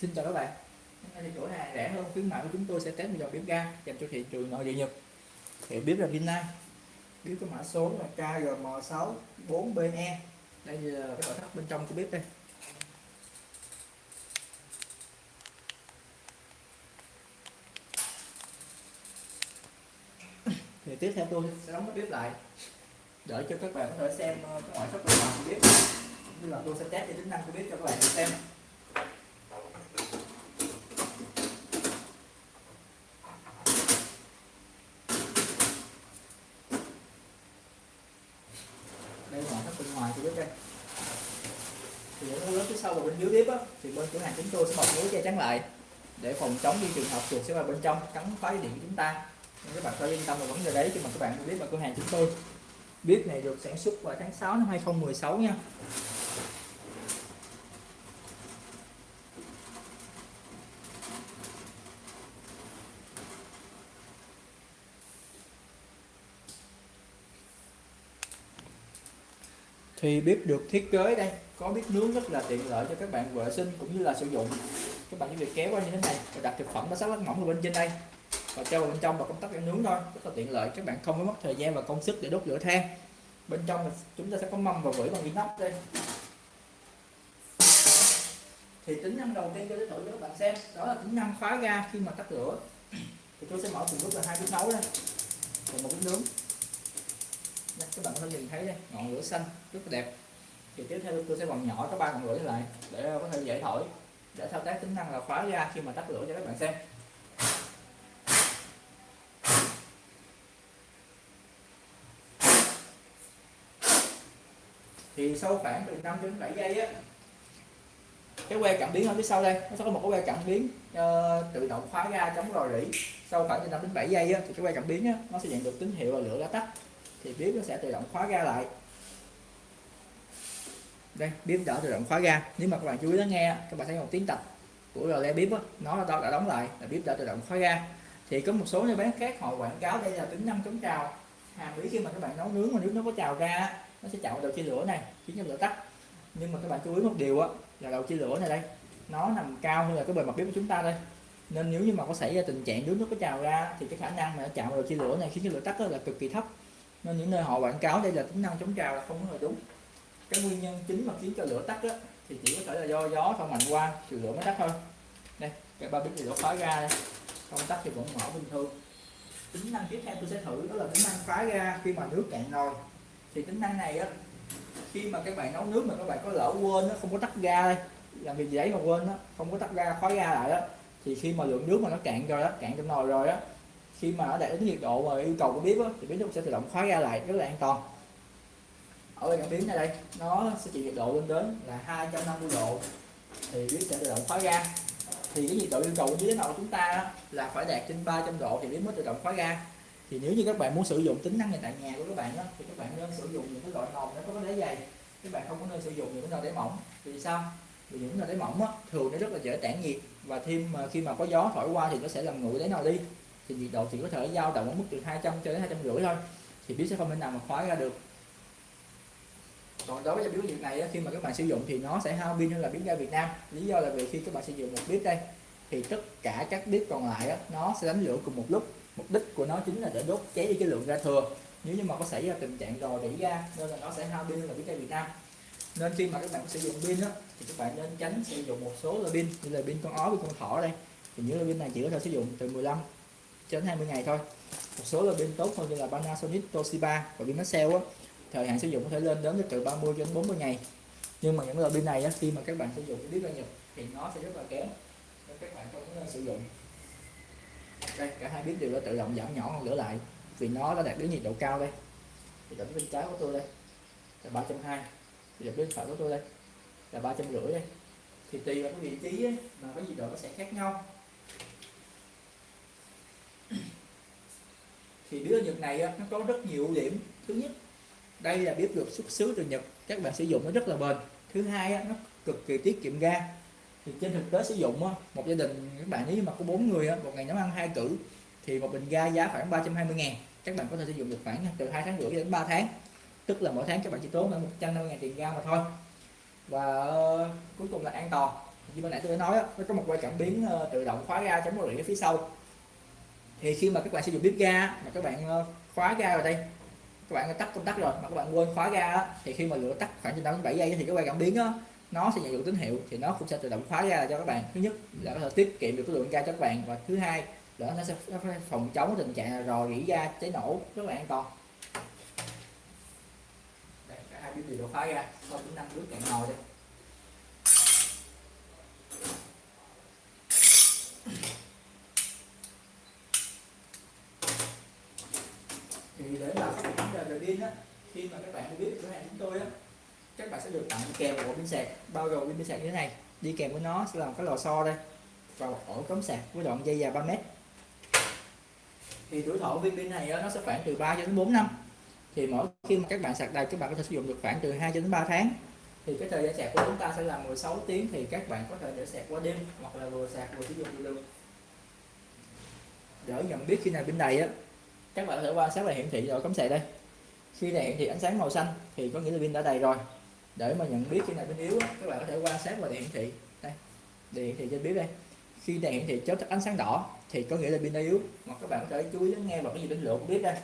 Xin chào các bạn. Hôm nay thì cửa hàng rẻ hơn, khuyến mại của chúng tôi sẽ test một dòng bếp ga dành cho thị trường nội địa Nhật. Hiệu bếp là Vinai. Bếp có mã số là KGM6 4BE Đây là cái nội thất bên trong của bếp đây. Thì tiếp theo tôi sẽ đóng cái bếp lại, để cho các bạn có thể xem ờ, cái ngoại thất bên ngoài của bếp. Như là tôi sẽ test cái tính năng của bếp cho các bạn xem đây là ngoại thất bên ngoài của bếp đây. Thì những lớp phía sau và bên dưới bếp á, thì bên cửa hàng chúng tôi sẽ bọc lưới che chắn lại để phòng chống những trường hợp chuột sẽ vào bên trong cắn phá điện của chúng ta. Nên các bạn phải yên tâm về vấn đề đấy khi mà các bạn biết vào cửa hàng chúng tôi. Bếp này được sản xuất vào tháng 6 năm 2016 nha. Thì bếp được thiết kế đây, có bếp nướng rất là tiện lợi cho các bạn vệ sinh cũng như là sử dụng. Các bạn chỉ việc kéo qua như thế này và đặt thực phẩm nó sắc lát mỏng ở bên trên đây. Và cho vào bên trong và công tắc nướng thôi, rất là tiện lợi. Các bạn không phải mất thời gian và công sức để đốt lửa than. Bên trong chúng ta sẽ có mâm và vỉ bằng inox đây. Thì tính năng đầu tiên tôi sẽ thử cho các bạn xem, đó là tính năng khóa ga khi mà tắt lửa. Thì tôi sẽ mở từng bước là hai bếp nấu đây. Và một bếp nướng đây, các bạn có thể nhìn thấy đây ngọn lửa xanh rất là đẹp. Thì tiếp theo tôi sẽ còn nhỏ các ba ngọn lửa lại để ờ, có thể dễ thổi để thao tác tính năng là khóa ga khi mà tắt lửa cho các bạn xem. Thì sau khoảng từ 5 đến 7 giây á cái que cảm biến ở phía sau đây nó sẽ có một cái que cảm biến uh, tự động khóa ga chống rò rỉ. Sau khoảng từ 5 đến 7 giây á, thì cái que cảm biến á, nó sẽ nhận được tín hiệu là lửa đã tắt thì bếp nó sẽ tự động khóa ga lại. Đây bếp đã tự động khóa ga. Nếu mà các bạn chú ý lắng nghe các bạn thấy một tiếng tạch của rờ bếp đó, nó đã, đã đóng lại là bếp đã tự động khóa ga. Thì có một số nơi bán khác họ quảng cáo đây là tính năng chống trào. Hàm ý khi mà các bạn nấu nướng mà nước nó có trào ra nó sẽ chạm đầu chia lửa này khiến cho lửa tắt. Nhưng mà các bạn chú ý một điều á là đầu chia lửa này đây nó nằm cao hơn là cái bề mặt bếp của chúng ta đây. Nên nếu như mà có xảy ra tình trạng nước nó có trào ra thì cái khả năng mà nó chạm vào đầu chia lửa này khiến cho lửa tắt là cực kỳ thấp nên những nơi họ quảng cáo đây là tính năng chống trào là không có đúng. Cái nguyên nhân chính mà khiến cho lửa tắt đó thì chỉ có thể là do gió thổi mạnh qua thì lửa mới tắt thôi. Đây cái ba bếp thì đổ khóa ra đây. Không tắt thì vẫn mở bình thường. Tính năng tiếp theo tôi sẽ thử đó là tính năng khóa ra. khi mà nước cạn nồi. Thì tính năng này á khi mà các bạn nấu nước mà các bạn có lỡ quên nó không có tắt ga đây làm việc giấy mà quên đó, không có tắt ga khóa ga lại đó thì khi mà lượng nước mà nó cạn rồi đó cạn trong nồi rồi đó khi mà nó đạt đến nhiệt độ mà yêu cầu của bếp đó, thì bếp nó sẽ tự động khóa ra lại rất là an toàn. Ở bên cảm biến này đây nó sẽ chịu nhiệt độ lên đến là 250 độ thì bếp sẽ tự động khóa ra. thì cái nhiệt độ yêu cầu dưới nồi chúng ta là phải đạt trên 300 độ thì bếp mới tự động khóa ra. thì nếu như các bạn muốn sử dụng tính năng này tại nhà của các bạn đó, thì các bạn nên sử dụng những cái loại nồi nó có cái đáy dày các bạn không có nên sử dụng những cái nồi đáy mỏng. Vì sao? Vì những nồi đáy mỏng á, thường nó rất là dễ tản nhiệt và thêm mà khi mà có gió thổi qua thì nó sẽ làm nguội đáy nồi đi thì nhiệt độ chỉ có thể dao động ở mức từ 200 cho đến 250 thôi. Thì bếp sẽ không thể nào mà khóa ra được. Còn đối với biểu nhiệt này khi mà các bạn sử dụng thì nó sẽ hao pin hơn là biến ga Việt Nam. Lý do là vì khi các bạn sử dụng một bếp đây thì tất cả các bếp còn lại nó sẽ đánh lửa cùng một lúc. Mục đích của nó chính là để đốt cháy đi cái lượng ga thừa. Nếu như mà có xảy ra tình trạng rò rỉ ga nên là nó sẽ hao pin hơn là biến ga Việt Nam. Nên khi mà các bạn sử dụng pin đó, thì các bạn nên tránh sử dụng một số loại pin như là pin con ó với con thỏ đây. Thì những loại pin này chỉ có thể sử dụng từ 15 cho đến 20 ngày thôi. Một số là pin tốt hơn như là Panasonic Toshiba và pin Maxell á. Thời hạn sử dụng có thể lên đến từ 30 cho đến 40 ngày. Nhưng mà những loại pin này á, khi mà các bạn sử dụng cái bếp ga Nhật thì nó sẽ rất là kém. Nên các bạn không nên sử dụng. Đây cả hai bếp đều đã tự động giảm nhỏ hơn lửa lại vì nó đã đạt đến nhiệt độ cao đây. Thì đặt bên trái của tôi đây là ba trăm hai. Thì bên phải của tôi đây là ba trăm rưỡi đây. Thì tùy vào cái vị trí ấy, mà cái nhiệt độ nó sẽ khác nhau. Thì đĩa Nhật này nó có rất nhiều ưu điểm. Thứ nhất đây là bếp được xuất xứ từ Nhật các bạn sử dụng nó rất là bền. Thứ hai nó cực kỳ tiết kiệm ga. Thì trên thực tế sử dụng một gia đình các bạn nếu mà có bốn người một ngày nấu ăn hai cử thì một bình ga giá khoảng 320 ngàn. Các bạn có thể sử dụng được khoảng từ hai tháng rưỡi đến 3 tháng. Tức là mỗi tháng các bạn chỉ tốn là 150 ngàn tiền ga mà thôi. Và uh, cuối cùng là an toàn. Như ban nãy tôi đã nói đó, nó có một quay cảm biến uh, tự động khóa ga chống rỉ ở phía sau thì khi mà các bạn sử dụng bếp ga mà các bạn ờ, khóa ga vào đây các bạn tắt công tắc rồi mà các bạn quên khóa ga á, thì khi mà lửa tắt khoảng từ 5 đến 7 giây thì cái quay cảm biến á, nó sẽ nhận được tín hiệu thì nó cũng sẽ tự động khóa ga cho các bạn. Thứ nhất là có thể tiết kiệm được cái lượng ga cho các bạn và thứ hai là nó sẽ phòng chống tình trạng rò rỉ ga cháy nổ rất là an toàn. Đây cả hai bếp đều khóa ga sau tính năng nước cạn nồi đây thì để mà khắc phục vấn đề về pin á khi mà các bạn biết cửa hàng chúng tôi á các bạn sẽ được tặng kèm một bộ pin sạc bao gồm pin sạc như thế này. Đi kèm với nó sẽ là một cái lò xo đây và một ổ cắm sạc với đoạn dây dài 3 mét. Thì tuổi thọ viên pin này á, nó sẽ khoảng từ 3 cho đến 4 năm. Thì mỗi khi mà các bạn sạc đầy các bạn có thể sử dụng được khoảng từ 2 cho đến 3 tháng. Thì cái thời gian sạc của chúng ta sẽ là 16 tiếng thì các bạn có thể để sạc qua đêm hoặc là vừa sạc vừa sử dụng được. Để nhận biết khi nào pin đầy á các bạn có thể quan sát là hiển thị ở cắm sạc đây khi này thì ánh sáng màu xanh, thì có nghĩa là pin đã đầy rồi. Để mà nhận biết khi nào pin yếu các bạn có thể quan sát và hiển thị đây đèn hiển thị trên bếp đây. Khi đèn hiển thị chớp ánh sáng đỏ, thì có nghĩa là pin đã yếu. Hoặc các bạn có thể chú ý lắng nghe vào cái gì đến lửa của bếp đây.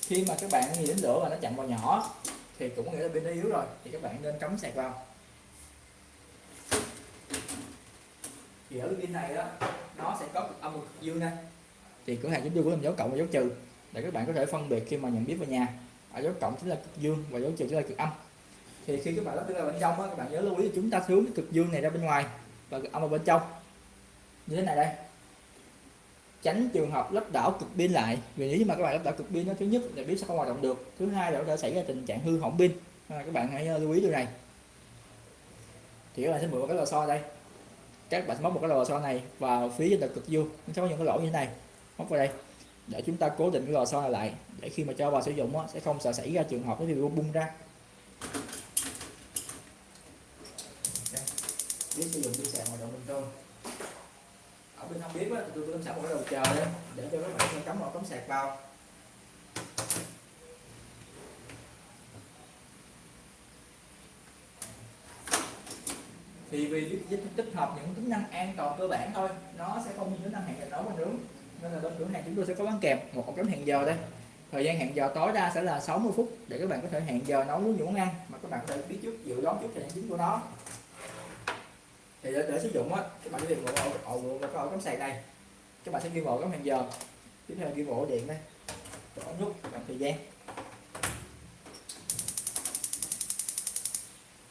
Khi mà các bạn nhìn đến lửa và nó chặn vào nhỏ, thì cũng có nghĩa là pin đã yếu rồi, thì các bạn nên cắm sạc vào. Thì ở pin này đó, nó sẽ có cực âm cực dương đây. Thì cửa hàng chúng tôi có làm dấu cộng và dấu trừ để các bạn có thể phân biệt khi mà nhận biết về nhà. Ở dấu cộng chính là cực dương và dấu trừ chính là cực âm. Thì khi các bạn lắp ra bên trong á, các bạn nhớ lưu ý chúng ta hướng cái cực dương này ra bên ngoài và cực âm ở bên trong. Như thế này đây. Tránh trường hợp lắp đảo cực pin lại vì nếu mà các bạn lắp đảo cực pin nó thứ nhất là biết sẽ không hoạt động được thứ hai là có thể xảy ra tình trạng hư hỏng pin. À, các bạn hãy à, lưu ý điều này. Thì các bạn sẽ mượn một cái lò xo đây. Các bạn móc một cái lò xo này vào phía trên cực dương nó sẽ có những cái lỗ như thế này. Móc vào đây để chúng ta cố định cái lò xo này lại để khi mà cho vào sử dụng á, sẽ không sợ xảy ra trường hợp nó bị bung ra. Biết sử dụng pin sạc hoạt động bình thường. Ở bên không biết á, tôi cũng sẵn một cái đầu chờ đó, để cho các bạn cắm vào cắm sạc vào. Thì vì tích, hợp những tính năng an toàn cơ bản thôi nó sẽ không như tính năng hẹn giờ nấu và nướng nên là bên cửa hàng chúng tôi sẽ có bán kèm một ổ cắm hẹn giờ đây. Thời gian hẹn giờ tối đa sẽ là 60 phút để các bạn có thể hẹn giờ nấu nướng những món ăn mà các bạn có thể biết trước dự đoán trước thời gian chính của nó. Thì để, để sử dụng á các bạn sẽ tìm một ổ ổ và cái ổ cắm sạc này. Các bạn sẽ ghi ổ cắm hẹn giờ. Tiếp theo ghi ổ điện đây. Ổ nút bằng thời gian.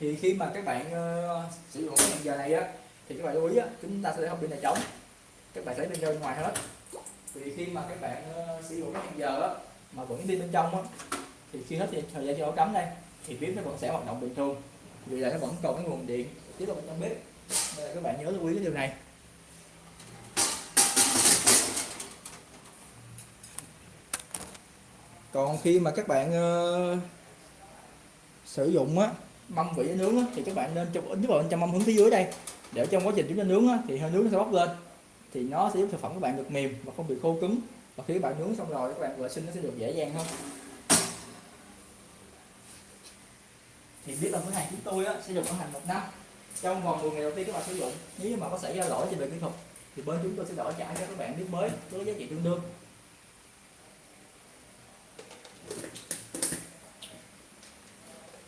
Thì khi mà các bạn uh, sử dụng cái hẹn giờ này á thì các bạn lưu ý á chúng ta sẽ để hộp pin này trống các bạn sẽ pin ra bên ngoài hết vì khi mà các bạn uh, sử dụng cái hẹn giờ đó mà vẫn đi bên trong đó, thì khi hết thì thời gian cho ổ cắm đây thì bếp nó vẫn sẽ hoạt động bình thường. Vì là nó vẫn còn cái nguồn điện tiếp vào bên trong bếp. Nên là các bạn nhớ lưu ý cái điều này. Còn khi mà các bạn uh, sử dụng á mâm vị nướng á, thì các bạn nên cho ấn vào bên trong mâm hướng phía dưới đây để trong quá trình chúng ta nướng á, thì hơi nướng nó sẽ bốc lên thì nó sẽ giúp thực phẩm các bạn được mềm và không bị khô cứng. Và khi các bạn nướng xong rồi các bạn vệ sinh nó sẽ được dễ dàng hơn. Thì biết là cửa hàng chúng tôi á, sẽ dùng bảo hành một năm. Trong vòng 10 ngày đầu tiên các bạn sử dụng nếu mà có xảy ra lỗi trên về kỹ thuật thì bên chúng tôi sẽ đổi trả cho các bạn biết mới với giá trị tương đương.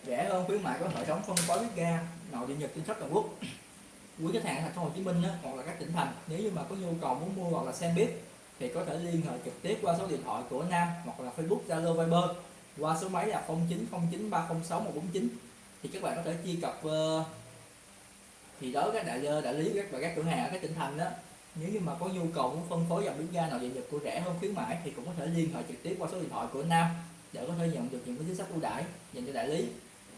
Rẻ hơn khuyến mại có hệ thống phân phối bếp ga nội địa nhật trên khắp toàn quốc quý khách hàng ở thành phố Hồ Chí Minh đó, hoặc là các tỉnh thành nếu như mà có nhu cầu muốn mua hoặc là xem bếp thì có thể liên hệ trực tiếp qua số điện thoại của Nam hoặc là Facebook Zalo Viber qua số máy là 0909306149 thì các bạn có thể truy cập uh, thì đó các đại ờ, đại lý các và các cửa hàng ở các tỉnh thành đó. Nếu như mà có nhu cầu muốn phân phối dòng bếp ga nào địa nhật của rẻ hơn khuyến mãi thì cũng có thể liên hệ trực tiếp qua số điện thoại của Nam để có thể nhận được những cái chính sách ưu đãi dành cho đại lý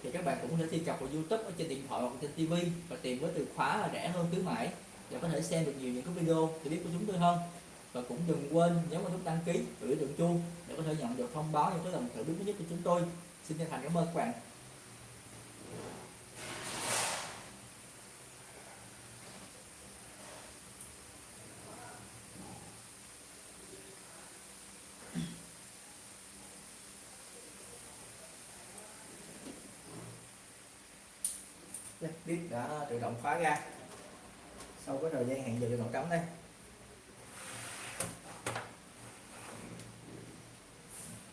thì các bạn cũng có thể truy cập vào YouTube ở trên điện thoại hoặc trên TV và tìm với từ khóa là rẻ hơn khuyến mãi. Để có thể xem được nhiều những cái video để biết của chúng tôi hơn. Và cũng đừng quên, nhấn vào nút đăng ký và biểu tượng chuông để có thể nhận được thông báo những cái lần thử biết mới nhất của chúng tôi. Xin chân thành cảm ơn các bạn. Bếp đã tự động khóa ra. Sau cái thời gian hẹn giờ tự động cắm đây.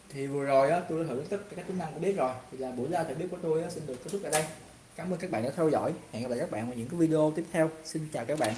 Thì vừa rồi á, tôi đã thử tất cả các tính năng của bếp rồi. Thì là buổi ra thử bếp của tôi á, xin được kết thúc tại đây. Cảm ơn các bạn đã theo dõi. Hẹn gặp lại các bạn vào những cái video tiếp theo. Xin chào các bạn.